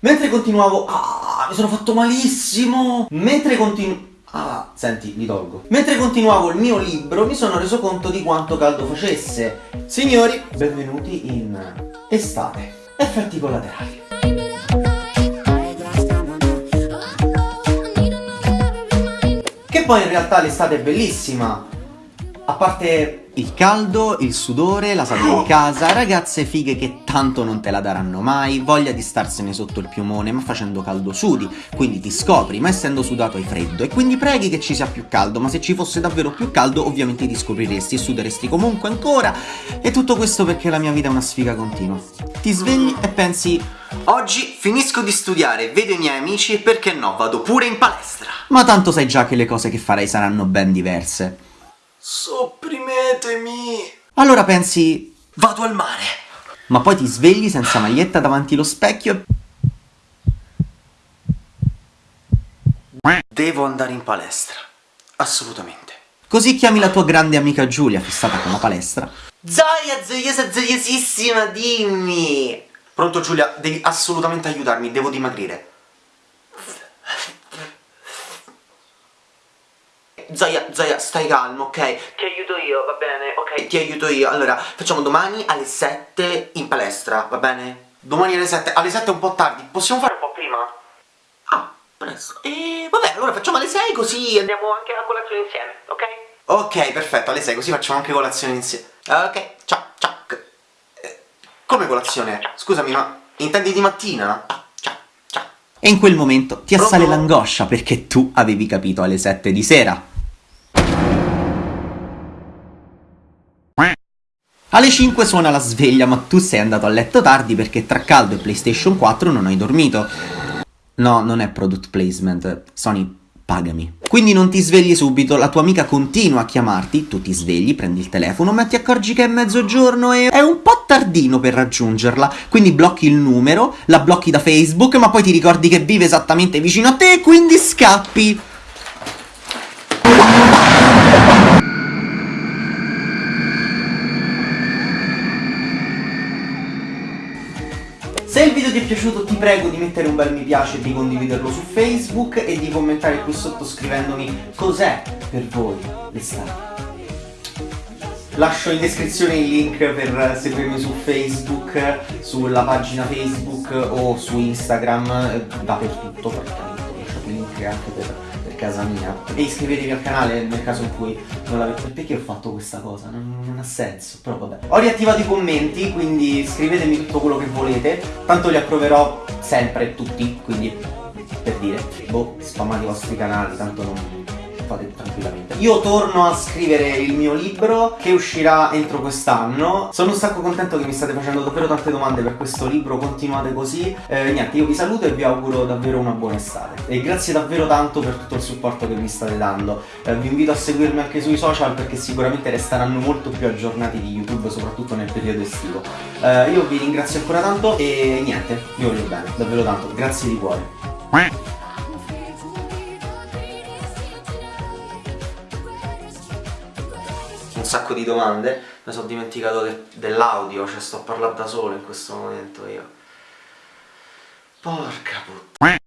Mentre continuavo... Ah, mi sono fatto malissimo! Mentre continuavo... Ah, senti, li tolgo. Mentre continuavo il mio libro mi sono reso conto di quanto caldo facesse. Signori, benvenuti in estate. Effetti collaterali. Che poi in realtà l'estate è bellissima. A parte il caldo, il sudore, la sala in casa, ragazze fighe che tanto non te la daranno mai, voglia di starsene sotto il piumone ma facendo caldo sudi, quindi ti scopri ma essendo sudato hai freddo e quindi preghi che ci sia più caldo, ma se ci fosse davvero più caldo ovviamente ti scopriresti e suderesti comunque ancora e tutto questo perché la mia vita è una sfiga continua. Ti svegli e pensi Oggi finisco di studiare, vedo i miei amici e perché no, vado pure in palestra. Ma tanto sai già che le cose che farai saranno ben diverse. Sopprimetemi! Allora pensi, Vado al mare! ma poi ti svegli senza maglietta davanti allo specchio e... Devo andare in palestra. Assolutamente. Così chiami la tua grande amica Giulia, fissata con la palestra. Zoia, zoiosa, zoiosissima, dimmi! Pronto Giulia, devi assolutamente aiutarmi, devo dimagrire. Zoia, Zoia, stai calmo, ok? Ti aiuto io, va bene, ok? Ti aiuto io. Allora, facciamo domani alle 7 in palestra, va bene? Domani alle 7, alle 7 è un po' tardi, possiamo fare un po' prima? Ah, presto. E vabbè, allora facciamo alle 6 così andiamo anche a colazione insieme, ok? Ok, perfetto, alle 6 così facciamo anche colazione insieme. Ok, ciao, ciao. Eh, Come colazione? Scusami, ma intendi di mattina? Ah, ciao, ciao. E in quel momento ti assale l'angoscia perché tu avevi capito alle 7 di sera. Alle 5 suona la sveglia, ma tu sei andato a letto tardi perché tra caldo e PlayStation 4 non hai dormito. No, non è product placement, Sony, pagami. Quindi non ti svegli subito, la tua amica continua a chiamarti, tu ti svegli, prendi il telefono, ma ti accorgi che è mezzogiorno e è un po' tardino per raggiungerla. Quindi blocchi il numero, la blocchi da Facebook, ma poi ti ricordi che vive esattamente vicino a te e quindi scappi. Se il video ti è piaciuto ti prego di mettere un bel mi piace di condividerlo su Facebook e di commentare qui sotto scrivendomi cos'è per voi l'estate. Lascio in descrizione il link per seguirmi su Facebook, sulla pagina Facebook o su Instagram, eh, dappertutto praticamente, il link anche per casa mia. E iscrivetevi al canale nel caso in cui non l'avete... Perché ho fatto questa cosa? Non, non ha senso, però vabbè. Ho riattivato i commenti, quindi scrivetemi tutto quello che volete, tanto li approverò sempre, tutti, quindi per dire, boh, spammate i vostri canali, tanto non fate tranquillamente. Io torno a scrivere il mio libro che uscirà entro quest'anno. Sono un sacco contento che mi state facendo davvero tante domande per questo libro, continuate così. Eh, niente, io vi saluto e vi auguro davvero una buona estate. E grazie davvero tanto per tutto il supporto che mi state dando. Eh, vi invito a seguirmi anche sui social perché sicuramente resteranno molto più aggiornati di YouTube, soprattutto nel periodo estivo. Eh, io vi ringrazio ancora tanto e niente, vi voglio bene, davvero tanto. Grazie di cuore. Sacco di domande, mi sono dimenticato de- dell'audio, cioè sto a parlare da solo in questo momento io. Porca puttana.